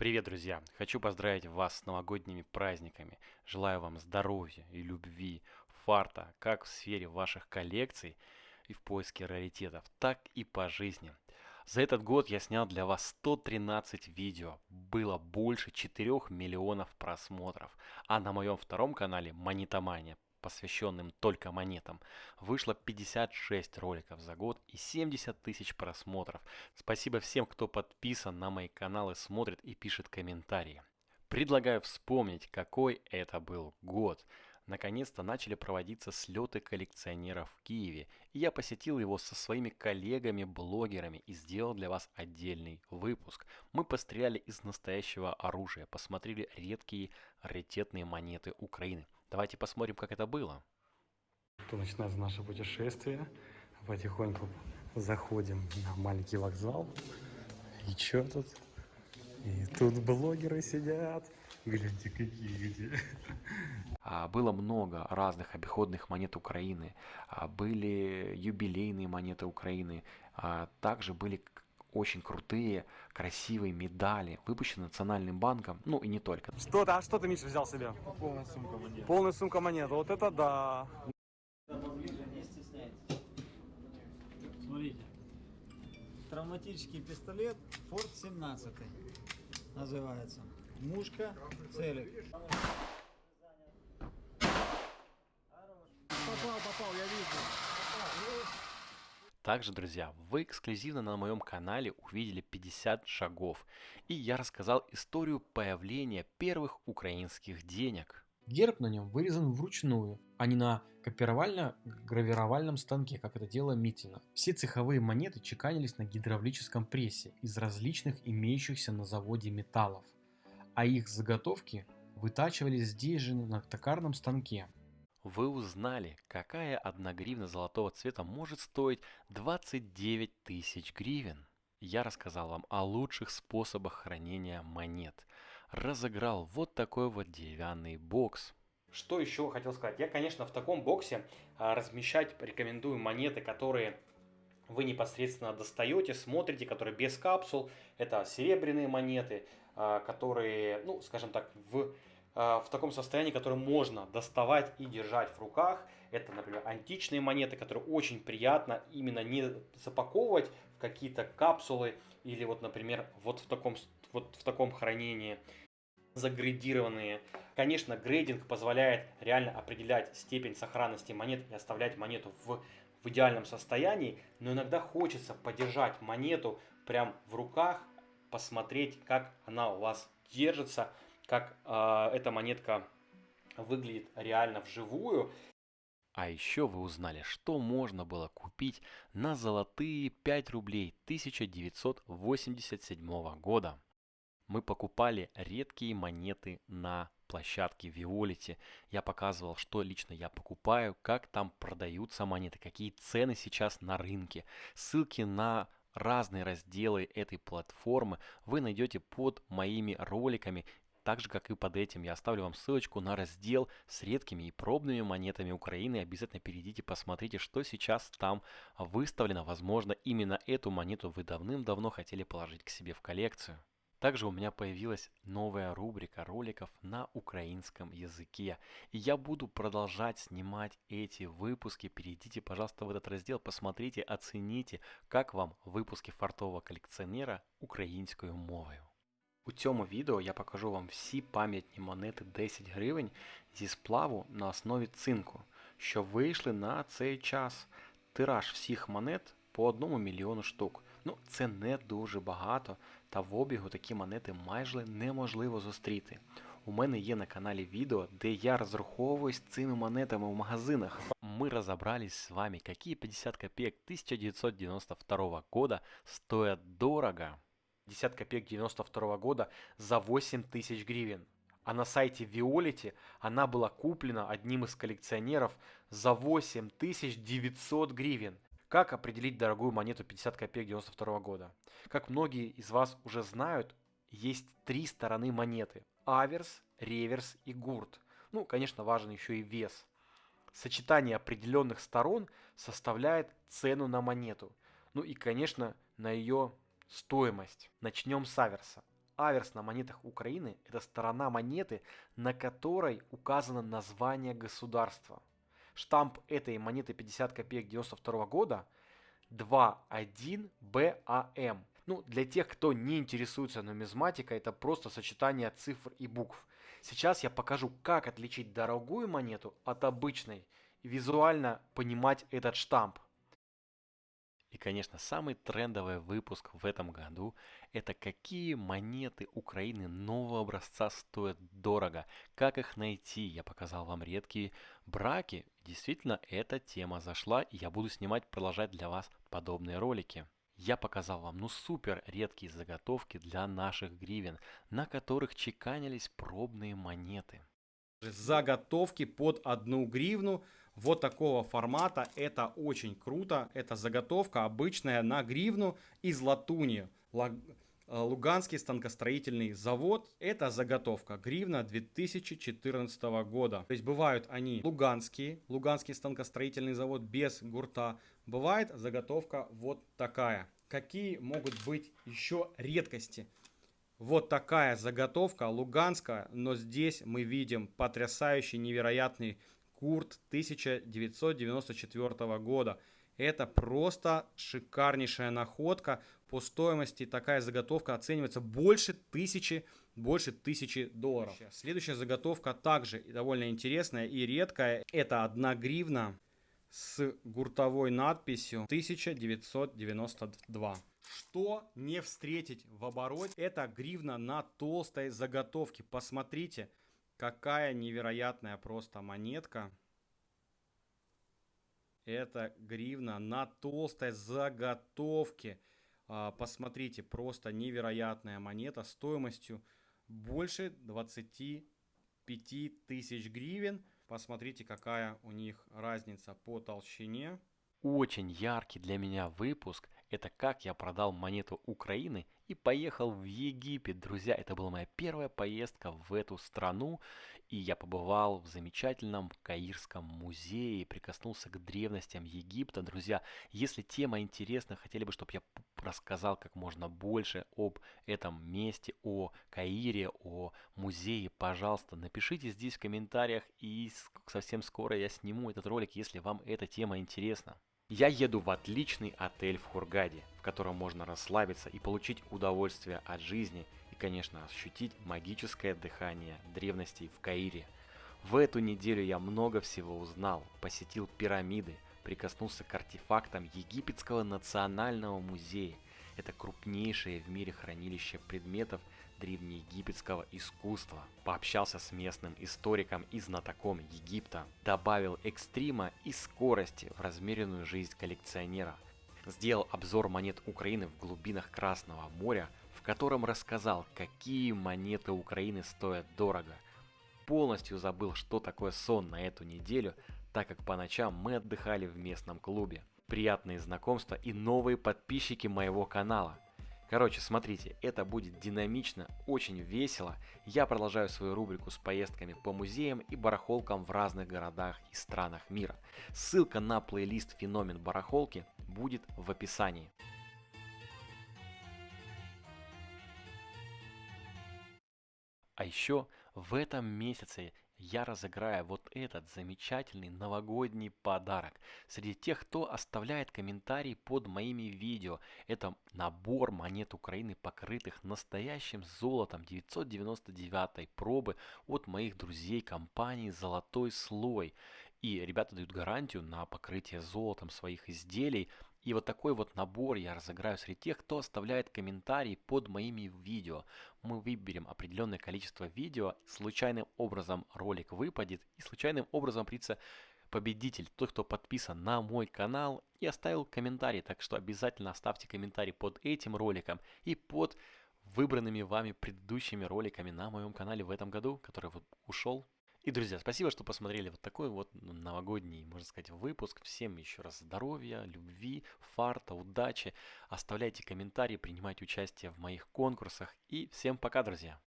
Привет, друзья! Хочу поздравить вас с новогодними праздниками. Желаю вам здоровья и любви, фарта, как в сфере ваших коллекций и в поиске раритетов, так и по жизни. За этот год я снял для вас 113 видео, было больше 4 миллионов просмотров, а на моем втором канале Монетомания посвященным только монетам, вышло 56 роликов за год и 70 тысяч просмотров. Спасибо всем, кто подписан на мои каналы, смотрит и пишет комментарии. Предлагаю вспомнить, какой это был год. Наконец-то начали проводиться слеты коллекционеров в Киеве, и я посетил его со своими коллегами-блогерами и сделал для вас отдельный выпуск. Мы постреляли из настоящего оружия, посмотрели редкие раритетные монеты Украины. Давайте посмотрим, как это было. То начинается наше путешествие. Потихоньку заходим на маленький вокзал. И что тут? И тут блогеры сидят. Гляньте, какие где. А, было много разных обиходных монет Украины. А, были юбилейные монеты Украины. А, также были очень крутые, красивые медали, выпущенные Национальным банком, ну и не только. Что ты, а что ты, Миша, взял себе? Полная сумка монет. Полная сумка монет. Вот это да. Смотрите. Травматический пистолет Форт 17 называется. Мушка, целик. Попал, попал, я вижу. Также, друзья, вы эксклюзивно на моем канале увидели 50 шагов, и я рассказал историю появления первых украинских денег. Герб на нем вырезан вручную, а не на копировально-гравировальном станке, как это делала Митина. Все цеховые монеты чеканились на гидравлическом прессе из различных имеющихся на заводе металлов, а их заготовки вытачивались здесь же на токарном станке. Вы узнали, какая 1 гривна золотого цвета может стоить 29 тысяч гривен. Я рассказал вам о лучших способах хранения монет. Разыграл вот такой вот деревянный бокс. Что еще хотел сказать? Я, конечно, в таком боксе а, размещать рекомендую монеты, которые вы непосредственно достаете, смотрите, которые без капсул. Это серебряные монеты, а, которые, ну, скажем так, в в таком состоянии, которое можно доставать и держать в руках. Это, например, античные монеты, которые очень приятно именно не запаковывать в какие-то капсулы или вот, например, вот в таком, вот в таком хранении загрейдированные. Конечно, грейдинг позволяет реально определять степень сохранности монет и оставлять монету в, в идеальном состоянии, но иногда хочется подержать монету прям в руках, посмотреть, как она у вас держится, как э, эта монетка выглядит реально вживую. А еще вы узнали, что можно было купить на золотые 5 рублей 1987 года. Мы покупали редкие монеты на площадке Виолити. Я показывал, что лично я покупаю, как там продаются монеты, какие цены сейчас на рынке. Ссылки на разные разделы этой платформы вы найдете под моими роликами так же, как и под этим, я оставлю вам ссылочку на раздел с редкими и пробными монетами Украины. Обязательно перейдите, посмотрите, что сейчас там выставлено. Возможно, именно эту монету вы давным-давно хотели положить к себе в коллекцию. Также у меня появилась новая рубрика роликов на украинском языке. И я буду продолжать снимать эти выпуски. Перейдите, пожалуйста, в этот раздел, посмотрите, оцените, как вам выпуски фартового коллекционера українською мовою. У цьому відео я покажу вам всі пам'ятні монети 10 гривень зі сплаву на основі цинку, що вийшли на цей час. Тираж всіх монет по 1 мільйону штук. Ну, це не дуже багато, та в обігу такі монети майже неможливо зустріти. У мене є на каналі відео, де я розраховуюсь цими монетами в магазинах. Мы разобрались с вами, какие 50 копеек 1992 года стоят дорого. 50 копеек 92 года за 8 тысяч гривен. А на сайте Виолити она была куплена одним из коллекционеров за 8900 гривен. Как определить дорогую монету 50 копеек 92 года? Как многие из вас уже знают, есть три стороны монеты. Аверс, реверс и гурт. Ну, конечно, важен еще и вес. Сочетание определенных сторон составляет цену на монету. Ну и, конечно, на ее Стоимость. Начнем с аверса. аверс на монетах Украины – это сторона монеты, на которой указано название государства. Штамп этой монеты 50 копеек 92 года 21BAM. Ну, для тех, кто не интересуется нумизматикой, это просто сочетание цифр и букв. Сейчас я покажу, как отличить дорогую монету от обычной и визуально понимать этот штамп. И, конечно, самый трендовый выпуск в этом году – это какие монеты Украины нового образца стоят дорого, как их найти. Я показал вам редкие браки. Действительно, эта тема зашла, и я буду снимать, продолжать для вас подобные ролики. Я показал вам ну супер редкие заготовки для наших гривен, на которых чеканились пробные монеты. Заготовки под одну гривну вот такого формата. Это очень круто. Это заготовка обычная на гривну из латуни. Э, Луганский станкостроительный завод. Это заготовка гривна 2014 года. То есть бывают они луганские, Луганский станкостроительный завод без гурта. Бывает заготовка вот такая. Какие могут быть еще редкости? Вот такая заготовка луганская, но здесь мы видим потрясающий, невероятный Курт 1994 года. Это просто шикарнейшая находка. По стоимости такая заготовка оценивается больше тысячи, больше тысячи долларов. Следующая заготовка также довольно интересная и редкая. Это одна гривна с гуртовой надписью 1992. Что не встретить в обороте? Это гривна на толстой заготовке. Посмотрите, Какая невероятная просто монетка. Это гривна на толстой заготовке. А, посмотрите, просто невероятная монета стоимостью больше 25 тысяч гривен. Посмотрите, какая у них разница по толщине. Очень яркий для меня выпуск – это как я продал монету Украины и поехал в Египет. Друзья, это была моя первая поездка в эту страну, и я побывал в замечательном Каирском музее, прикоснулся к древностям Египта. Друзья, если тема интересна, хотели бы, чтобы я рассказал как можно больше об этом месте, о Каире, о музее, пожалуйста, напишите здесь в комментариях, и совсем скоро я сниму этот ролик, если вам эта тема интересна. Я еду в отличный отель в Хургаде, в котором можно расслабиться и получить удовольствие от жизни и, конечно, ощутить магическое дыхание древностей в Каире. В эту неделю я много всего узнал, посетил пирамиды, прикоснулся к артефактам Египетского национального музея. Это крупнейшее в мире хранилище предметов древнеегипетского искусства, пообщался с местным историком и знатоком Египта, добавил экстрима и скорости в размеренную жизнь коллекционера, сделал обзор монет Украины в глубинах Красного моря, в котором рассказал, какие монеты Украины стоят дорого. Полностью забыл, что такое сон на эту неделю, так как по ночам мы отдыхали в местном клубе. Приятные знакомства и новые подписчики моего канала – Короче, смотрите, это будет динамично, очень весело. Я продолжаю свою рубрику с поездками по музеям и барахолкам в разных городах и странах мира. Ссылка на плейлист «Феномен барахолки» будет в описании. А еще в этом месяце я разыграю вот этот замечательный новогодний подарок. Среди тех, кто оставляет комментарий под моими видео, это набор монет Украины, покрытых настоящим золотом 999 пробы от моих друзей компании «Золотой слой». И ребята дают гарантию на покрытие золотом своих изделий. И вот такой вот набор я разыграю среди тех, кто оставляет комментарии под моими видео. Мы выберем определенное количество видео, случайным образом ролик выпадет, и случайным образом придется победитель, тот, кто подписан на мой канал и оставил комментарий. Так что обязательно оставьте комментарий под этим роликом и под выбранными вами предыдущими роликами на моем канале в этом году, который ушел и, друзья, спасибо, что посмотрели вот такой вот ну, новогодний, можно сказать, выпуск. Всем еще раз здоровья, любви, фарта, удачи. Оставляйте комментарии, принимайте участие в моих конкурсах. И всем пока, друзья!